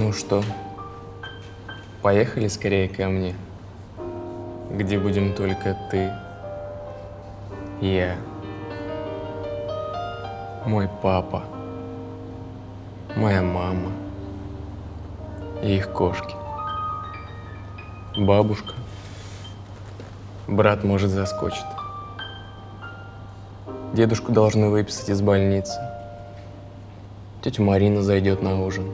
Ну что, поехали скорее ко мне, где будем только ты, я, мой папа, моя мама и их кошки. Бабушка, брат может заскочит. Дедушку должны выписать из больницы. Тетя Марина зайдет на ужин.